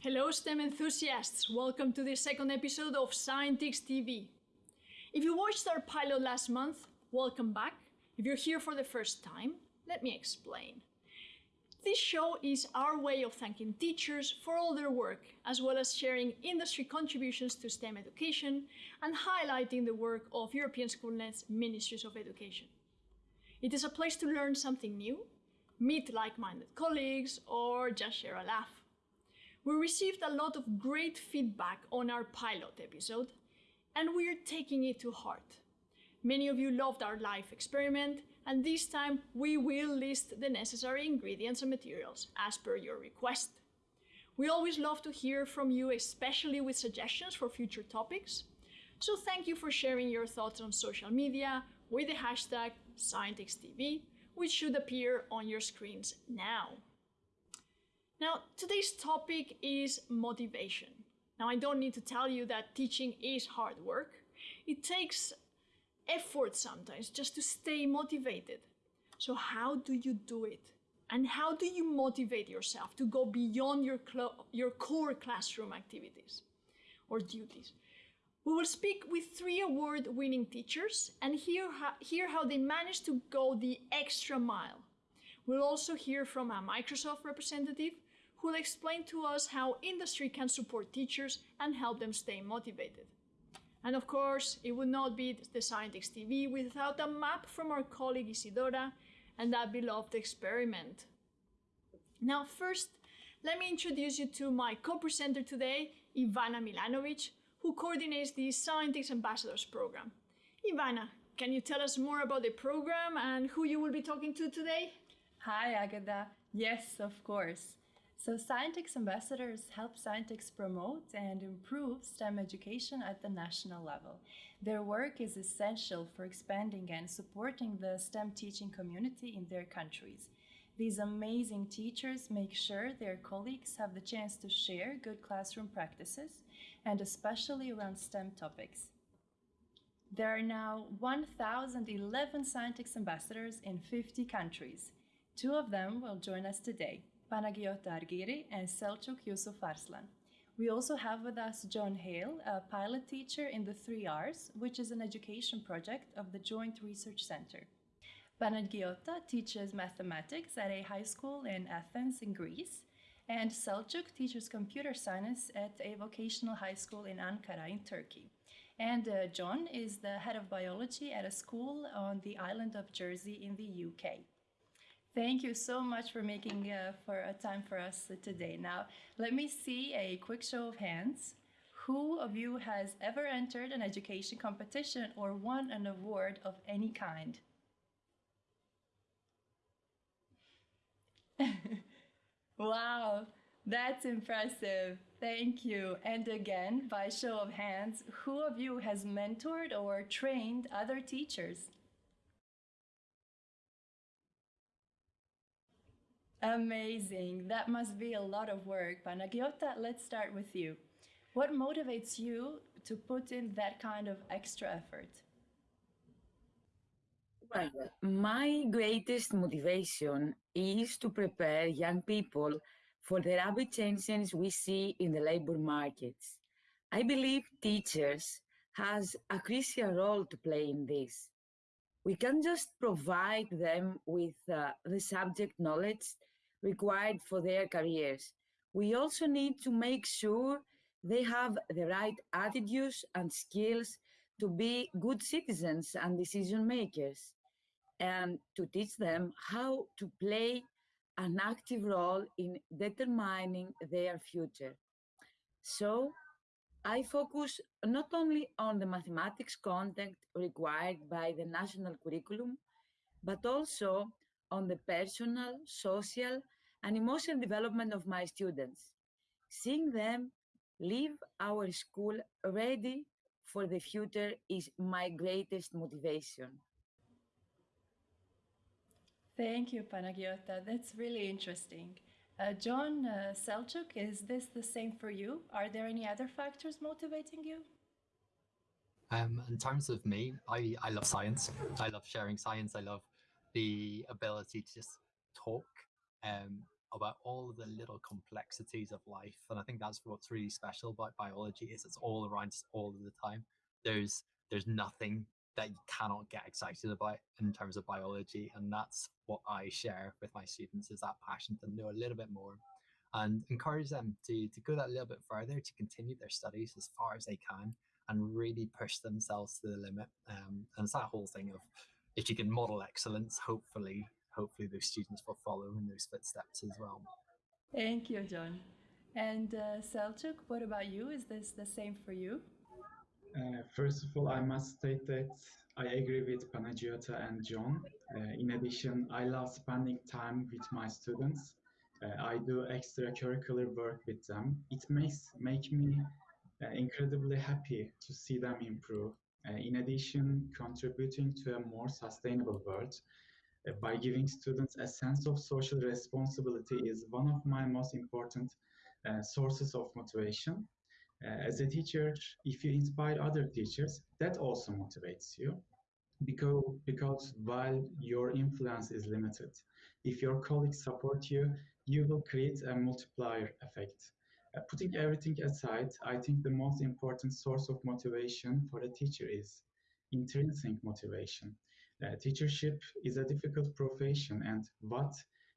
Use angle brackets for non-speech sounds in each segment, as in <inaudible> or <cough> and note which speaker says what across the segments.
Speaker 1: Hello, STEM enthusiasts. Welcome to the second episode of Scientix TV. If you watched our pilot last month, welcome back. If you're here for the first time, let me explain. This show is our way of thanking teachers for all their work, as well as sharing industry contributions to STEM education and highlighting the work of European Schoolnet's Ministries of Education. It is a place to learn something new, meet like-minded colleagues, or just share a laugh. We received a lot of great feedback on our pilot episode, and we're taking it to heart. Many of you loved our live experiment, and this time we will list the necessary ingredients and materials as per your request. We always love to hear from you, especially with suggestions for future topics. So thank you for sharing your thoughts on social media with the hashtag ScientixTV, which should appear on your screens now. Now, today's topic is motivation. Now, I don't need to tell you that teaching is hard work. It takes effort sometimes just to stay motivated. So, how do you do it? And how do you motivate yourself to go beyond your, your core classroom activities or duties? We will speak with three award winning teachers and hear how, hear how they managed to go the extra mile. We'll also hear from a Microsoft representative who will explain to us how industry can support teachers and help them stay motivated. And of course, it would not be the Scientix TV without a map from our colleague Isidora and that beloved experiment. Now, first, let me introduce you to my co-presenter today, Ivana Milanovic, who coordinates the Scientix Ambassadors program. Ivana, can you tell us more about the program and who you will be talking to today?
Speaker 2: Hi, Agata. Yes, of course. So Scientix ambassadors help Scientix promote and improve STEM education at the national level. Their work is essential for expanding and supporting the STEM teaching community in their countries. These amazing teachers make sure their colleagues have the chance to share good classroom practices, and especially around STEM topics. There are now 1,011 Scientix ambassadors in 50 countries. Two of them will join us today. Panagiota Argiri and Selçuk Yusuf Arslan. We also have with us John Hale, a pilot teacher in the 3Rs, which is an education project of the Joint Research Center. Panagiota teaches mathematics at a high school in Athens in Greece, and Selçuk teaches computer science at a vocational high school in Ankara in Turkey. And uh, John is the head of biology at a school on the island of Jersey in the UK. Thank you so much for making uh, for a time for us today. Now, let me see a quick show of hands. Who of you has ever entered an education competition or won an award of any kind? <laughs> wow, that's impressive. Thank you. And again, by show of hands, who of you has mentored or trained other teachers? Amazing. That must be a lot of work. Panagiota, let's start with you. What motivates you to put in that kind of extra effort?
Speaker 3: My greatest motivation is to prepare young people for the rapid changes we see in the labor markets. I believe teachers has a crucial role to play in this. We can just provide them with uh, the subject knowledge required for their careers. We also need to make sure they have the right attitudes and skills to be good citizens and decision makers, and to teach them how to play an active role in determining their future. So, I focus not only on the mathematics content required by the national curriculum, but also on the personal, social, and emotional development of my students. Seeing them leave our school ready for the future is my greatest motivation.
Speaker 2: Thank you, Panagiota. That's really interesting. Uh, John uh, Selçuk, is this the same for you? Are there any other factors motivating you?
Speaker 4: Um, in terms of me, I, I love science. I love sharing science. I love
Speaker 5: the ability to just talk um, about all the little complexities of life. And I think that's what's really special about biology is it's all around us all of the time. There's there's nothing that you cannot get excited about in terms of biology. And that's what I share with my students is that passion to know a little bit more and encourage them to, to go that little bit further, to continue their studies as far as they can and really push themselves to the limit. Um, and it's that whole thing of if you can model excellence, hopefully, hopefully those students will follow in those footsteps as well.
Speaker 2: Thank you, John. And uh, Selçuk, what about you? Is this the same for you?
Speaker 4: Uh, first of all, I must state that I agree with Panagiota and John. Uh, in addition, I love spending time with my students. Uh, I do extracurricular work with them. It makes make me uh, incredibly happy to see them improve. Uh, in addition, contributing to a more sustainable world by giving students a sense of social responsibility is one of my most important sources of motivation. Uh, as a teacher, if you inspire other teachers, that also motivates you because, because while your influence is limited, if your colleagues support you, you will create a multiplier effect. Uh, putting everything aside, I think the most important source of motivation for a teacher is intrinsic motivation. Uh, teachership is a difficult profession, and what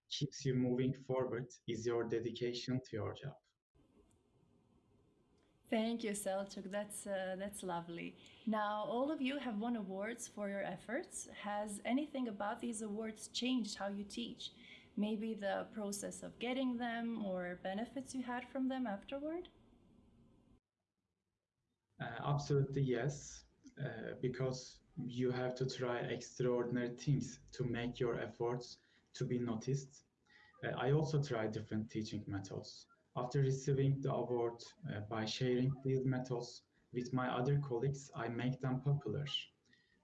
Speaker 4: keeps you moving forward is your dedication to your job.
Speaker 2: Thank you, Selçuk. That's uh, that's lovely. Now, all of you have won awards for your efforts. Has anything about these awards changed how you teach? Maybe the process of getting them or benefits you had from them afterward?
Speaker 4: Uh, absolutely yes, uh, because you have to try extraordinary things to make your efforts to be noticed. Uh, I also try different teaching methods. After receiving the award uh, by sharing these methods with my other colleagues, I make them popular.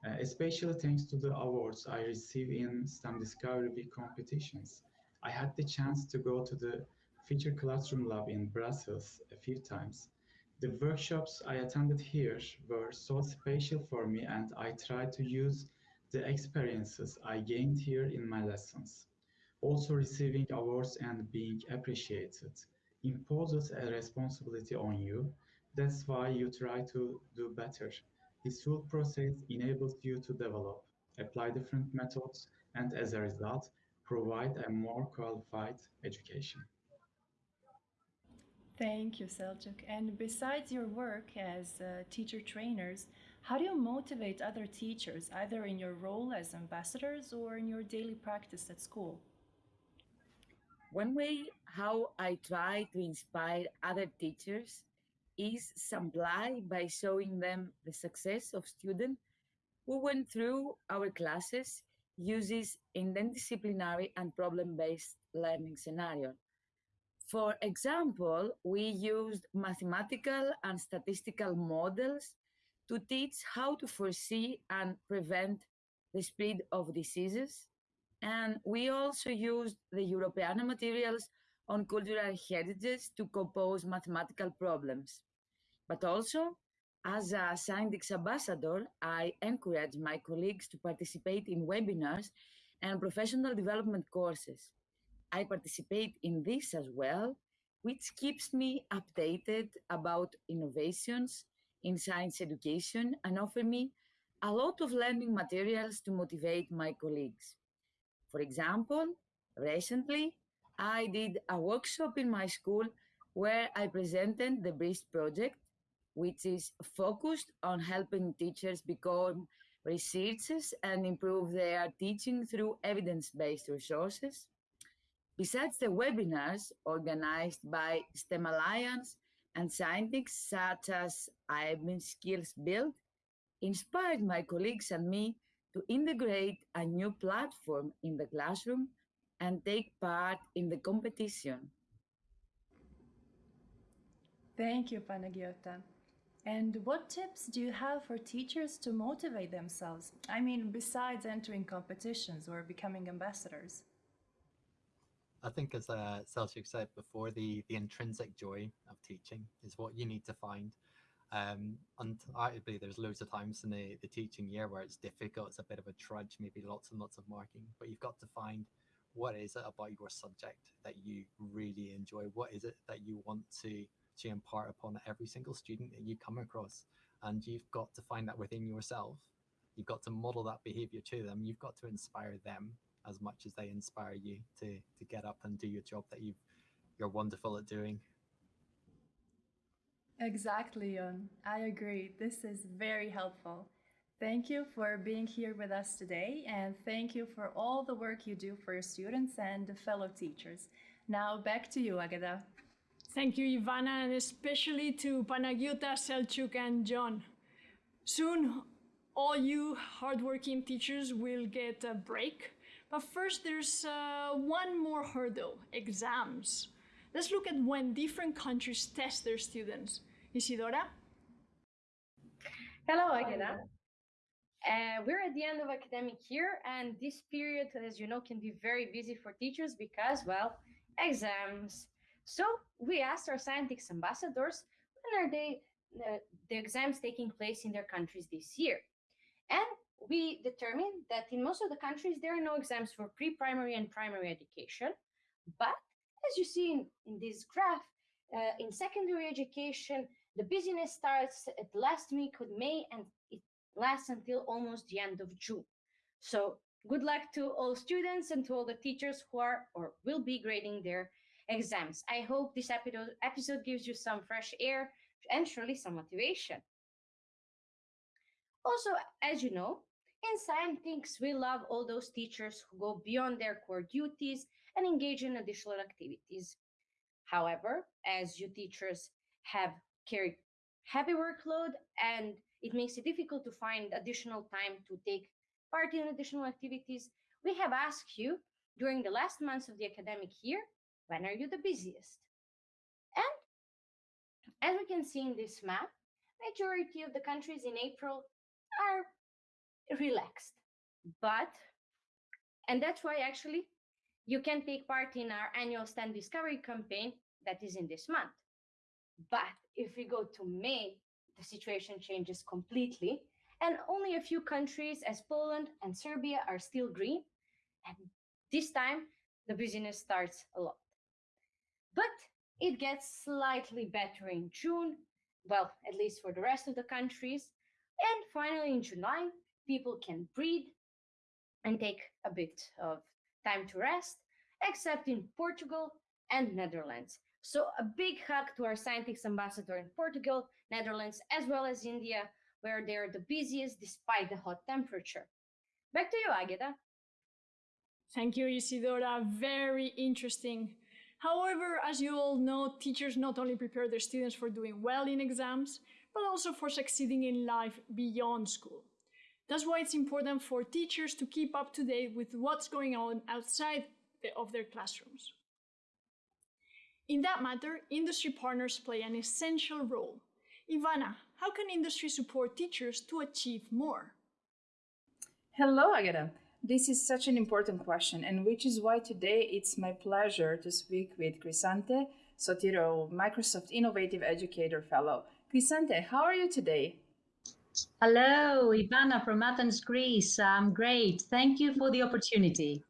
Speaker 4: Uh, especially thanks to the awards I receive in STEM Discovery Week competitions. I had the chance to go to the Future Classroom Lab in Brussels a few times. The workshops I attended here were so special for me and I tried to use the experiences I gained here in my lessons. Also receiving awards and being appreciated imposes a responsibility on you. That's why you try to do better. This whole process enables you to develop, apply different methods, and as a result, provide a more qualified education.
Speaker 2: Thank you, Selçuk. And besides your work as uh, teacher trainers, how do you motivate other teachers, either in your role as ambassadors or in your daily practice at school?
Speaker 3: One way how I try to inspire other teachers is simply by showing them the success of students who went through our classes uses interdisciplinary and problem-based learning scenario. For example, we used mathematical and statistical models to teach how to foresee and prevent the spread of diseases and we also used the Europeana materials on cultural heritages to compose mathematical problems. But also, as a Scientix ambassador, I encourage my colleagues to participate in webinars and professional development courses. I participate in this as well, which keeps me updated about innovations in science education and offer me a lot of learning materials to motivate my colleagues. For example, recently I did a workshop in my school where I presented the BRIST project, which is focused on helping teachers become researchers and improve their teaching through evidence-based resources. Besides the webinars organized by STEM Alliance and Scientix such as IBM Skills Build, inspired my colleagues and me to integrate a new platform in the classroom and take part in the competition.
Speaker 2: Thank you, Panagiota. And what tips do you have for teachers to motivate themselves? I mean, besides entering competitions or becoming ambassadors?
Speaker 5: I think, as uh, Selçuk said before, the, the intrinsic joy of teaching is what you need to find. Um, undoubtedly, there's loads of times in the, the teaching year where it's difficult, it's a bit of a trudge, maybe lots and lots of marking, but you've got to find what is it about your subject that you really enjoy? What is it that you want to, to impart upon every single student that you come across? And you've got to find that within yourself. You've got to model that behavior to them. You've got to inspire them as much as they inspire you to, to get up and do your job that you you're wonderful at doing.
Speaker 2: Exactly, John. I agree. This is very helpful. Thank you for being here with us today, and thank you for all the work you do for your students and the fellow teachers. Now back to you, Agata.
Speaker 1: Thank you, Ivana, and especially to Panagiota, Selçuk, and John. Soon, all you hardworking teachers will get a break. But first, there's uh, one more hurdle exams. Let's look at when different countries test their students. Isidora?
Speaker 6: Hello, Agata. Uh, we're at the end of academic year, and this period, as you know, can be very busy for teachers because, well, exams. So we asked our Scientix ambassadors when are they uh, the exams taking place in their countries this year, and we determined that in most of the countries there are no exams for pre-primary and primary education, but as you see in, in this graph, uh, in secondary education, the busyness starts at last week of May and it lasts until almost the end of June. So good luck to all students and to all the teachers who are or will be grading their exams. I hope this episode gives you some fresh air and surely some motivation. Also, as you know, in Scientix, we love all those teachers who go beyond their core duties and engage in additional activities. However, as you teachers have carry heavy workload and it makes it difficult to find additional time to take part in additional activities, we have asked you during the last months of the academic year, when are you the busiest? And as we can see in this map, majority of the countries in April are relaxed. But, and that's why actually you can take part in our annual STEM Discovery campaign that is in this month. But if we go to May, the situation changes completely, and only a few countries as Poland and Serbia are still green. And this time, the business starts a lot. But it gets slightly better in June, well, at least for the rest of the countries. And finally, in July, people can breathe and take a bit of time to rest, except in Portugal and Netherlands. So a big hug to our Scientix ambassador in Portugal, Netherlands, as well as India, where they're the busiest despite the hot temperature. Back to you, Agata.
Speaker 1: Thank you, Isidora. Very interesting. However, as you all know, teachers not only prepare their students for doing well in exams, but also for succeeding in life beyond school. That's why it's important for teachers to keep up to date with what's going on outside of their classrooms. In that matter, industry partners play an essential role. Ivana, how can industry support teachers to achieve more?
Speaker 7: Hello, Agata. This is such an important question, and which is why today it's my pleasure to speak with Crisante Sotiro, Microsoft Innovative Educator Fellow. Crisante, how are you today?
Speaker 8: Hello, Ivana from Athens, Greece. I'm great. Thank you for the opportunity.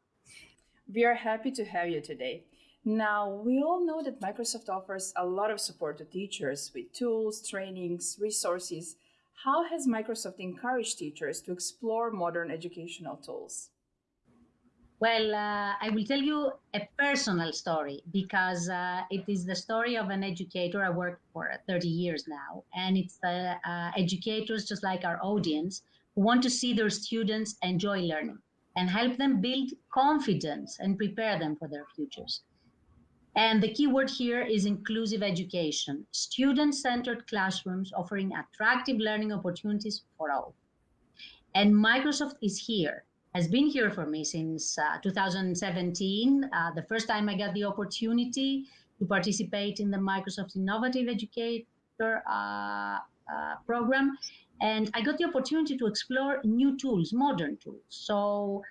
Speaker 7: We are happy to have you today. Now, we all know that Microsoft offers a lot of support to teachers with tools, trainings, resources. How has Microsoft encouraged teachers to explore modern educational tools?
Speaker 8: Well, uh, I will tell you a personal story because uh, it is the story of an educator I worked for 30 years now. And it's the uh, educators, just like our audience, who want to see their students enjoy learning and help them build confidence and prepare them for their futures. And the key word here is inclusive education, student-centered classrooms offering attractive learning opportunities for all. And Microsoft is here, has been here for me since uh, 2017, uh, the first time I got the opportunity to participate in the Microsoft Innovative Educator uh, uh program. And I got the opportunity to explore new tools, modern tools. So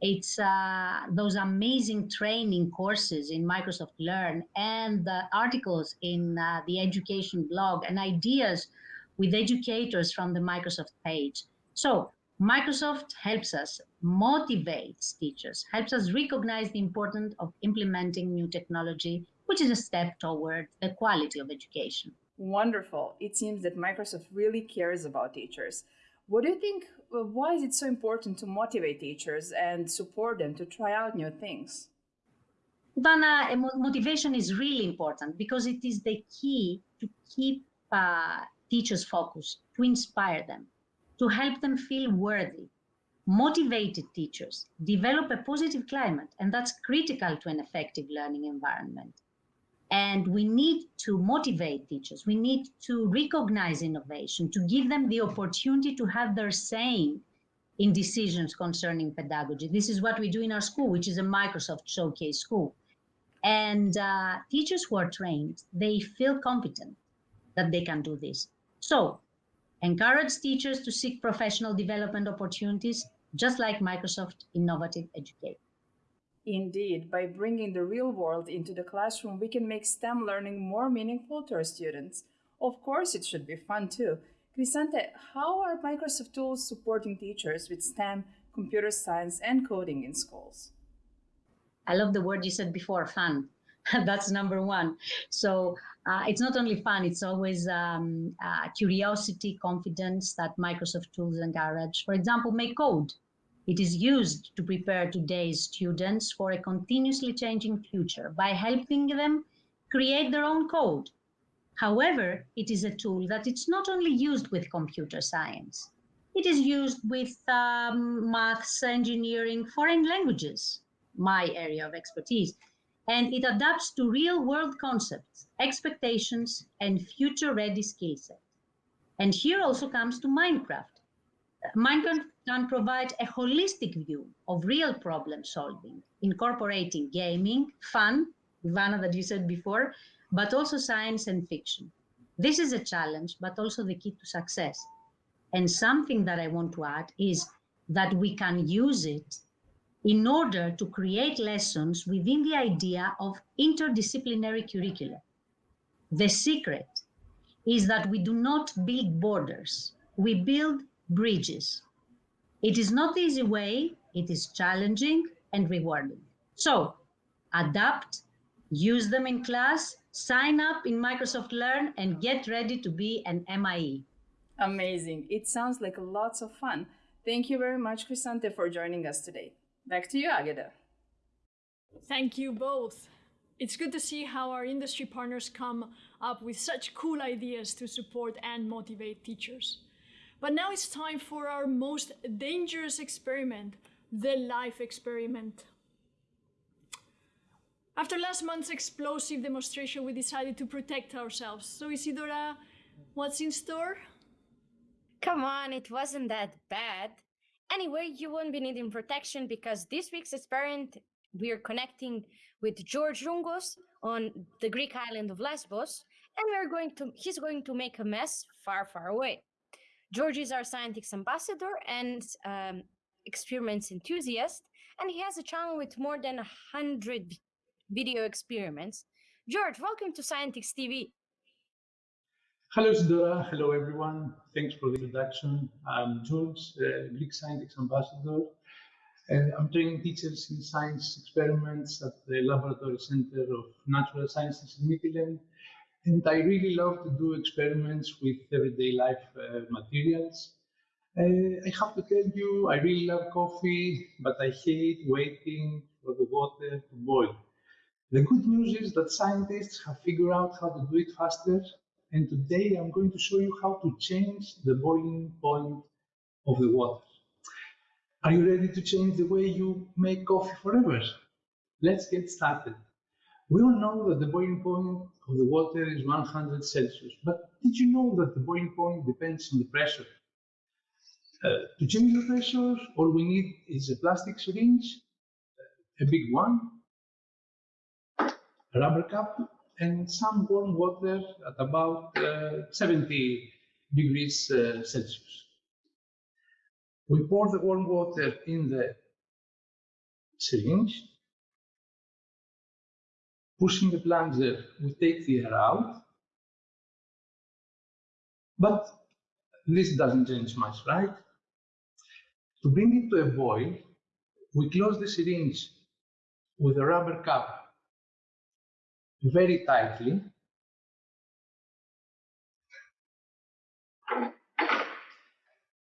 Speaker 8: it's uh, those amazing training courses in Microsoft Learn and the articles in uh, the education blog and ideas with educators from the Microsoft page. So Microsoft helps us, motivates teachers, helps us recognize the importance of implementing new technology, which is a step toward the quality of education.
Speaker 7: Wonderful. It seems that Microsoft really cares about teachers. What do you think? Why is it so important to motivate teachers and support them to try out new things?
Speaker 8: Ivana, motivation is really important because it is the key to keep uh, teachers focused, to inspire them, to help them feel worthy. Motivated teachers develop a positive climate, and that's critical to an effective learning environment. And we need to motivate teachers. We need to recognize innovation, to give them the opportunity to have their saying in decisions concerning pedagogy. This is what we do in our school, which is a Microsoft Showcase school. And uh, teachers who are trained, they feel competent that they can do this. So encourage teachers to seek professional development opportunities, just like Microsoft Innovative Educate.
Speaker 7: Indeed, by bringing the real world into the classroom, we can make STEM learning more meaningful to our students. Of course, it should be fun too. Crisante, how are Microsoft tools supporting teachers with STEM, computer science, and coding in schools?
Speaker 8: I love the word you said before, fun. <laughs> That's number one. So uh, it's not only fun, it's always um, uh, curiosity, confidence that Microsoft tools encourage. For example, MakeCode. It is used to prepare today's students for a continuously changing future by helping them create their own code. However, it is a tool that it's not only used with computer science. It is used with um, maths, engineering, foreign languages, my area of expertise. And it adapts to real world concepts, expectations, and future ready skill set. And here also comes to Minecraft. Minecraft can provide a holistic view of real problem solving, incorporating gaming, fun, Ivana, that you said before, but also science and fiction. This is a challenge, but also the key to success. And something that I want to add is that we can use it in order to create lessons within the idea of interdisciplinary curricula. The secret is that we do not build borders, we build bridges. It is not the easy way, it is challenging and rewarding. So adapt, use them in class, sign up in Microsoft Learn, and get ready to be an MIE.
Speaker 7: Amazing. It sounds like lots of fun. Thank you very much, Crisante, for joining us today. Back to you, Agata.
Speaker 1: Thank you both. It's good to see how our industry partners come up with such cool ideas to support and motivate teachers. But now it's time for our most dangerous experiment, the life experiment. After last month's explosive demonstration, we decided to protect ourselves. So Isidora, what's in store?
Speaker 6: Come on, it wasn't that bad. Anyway, you won't be needing protection because this week's experiment we are connecting with George Rungos on the Greek island of Lesbos, and we are going to he's going to make a mess far, far away. George is our Scientix ambassador and um, experiments enthusiast, and he has a channel with more than a hundred video experiments. George, welcome to Scientix TV.
Speaker 9: Hello, Isidora. Hello, everyone. Thanks for the introduction. I'm George, uh, Greek Scientix Ambassador. Uh, I'm training teachers in science experiments at the Laboratory Center of Natural Sciences in Mytilene. And I really love to do experiments with everyday life uh, materials. Uh, I have to tell you, I really love coffee, but I hate waiting for the water to boil. The good news is that scientists have figured out how to do it faster and today I'm going to show you how to change the boiling point of the water. Are you ready to change the way you make coffee forever? Let's get started. We all know that the boiling point of the water is 100 Celsius, but did you know that the boiling point depends on the pressure? Uh, to change the pressure, all we need is a plastic syringe, a big one, a rubber cup, and some warm water at about uh, 70 degrees uh, Celsius. We pour the warm water in the syringe. Pushing the plunger, we take the air out. But this doesn't change much, right? To bring it to a boil, we close the syringe with a rubber cap very tightly.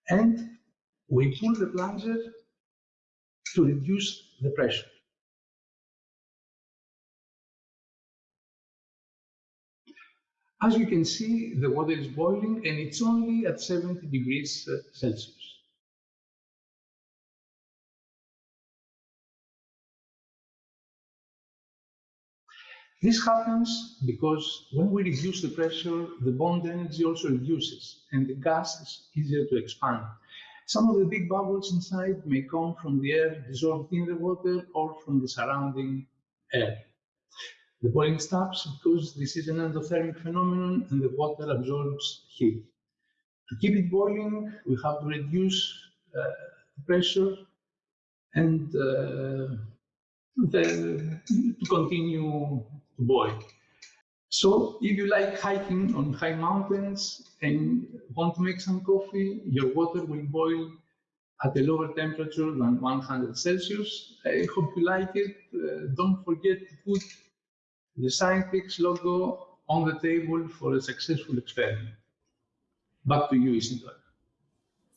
Speaker 9: And we pull the plunger to reduce the pressure. As you can see, the water is boiling and it's only at 70 degrees uh, Celsius. This happens because when we reduce the pressure, the bond energy also reduces and the gas is easier to expand. Some of the big bubbles inside may come from the air dissolved in the water or from the surrounding air. The boiling stops because this is an endothermic phenomenon and the water absorbs heat. To keep it boiling, we have to reduce uh, the pressure and uh, the, to continue to boil. So if you like hiking on high mountains and want to make some coffee, your water will boil at a lower temperature than 100 Celsius. I hope you like it. Uh, don't forget to put the Scientix logo on the table for a successful experiment. Back to you, Isidora.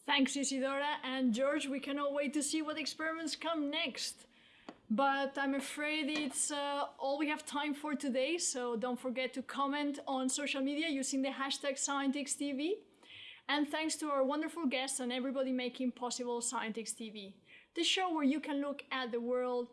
Speaker 1: Thanks, Isidora. And George, we cannot wait to see what experiments come next. But I'm afraid it's uh, all we have time for today, so don't forget to comment on social media using the hashtag ScientixTV. And thanks to our wonderful guests and everybody making possible Scientix TV, the show where you can look at the world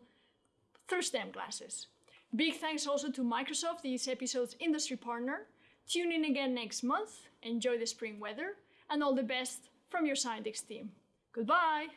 Speaker 1: through STEM glasses. Big thanks also to Microsoft, this episode's industry partner. Tune in again next month, enjoy the spring weather, and all the best from your Scientix team. Goodbye!